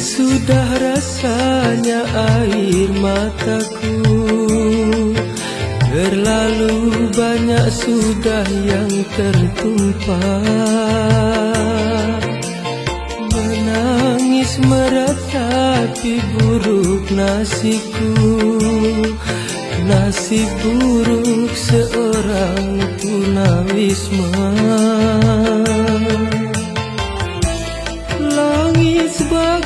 sudah rasanya air mataku. Terlalu banyak sudah yang tertumpah. Menangis meratapi buruk nasiku. Nasib buruk seorang tunawisma Langis bahagia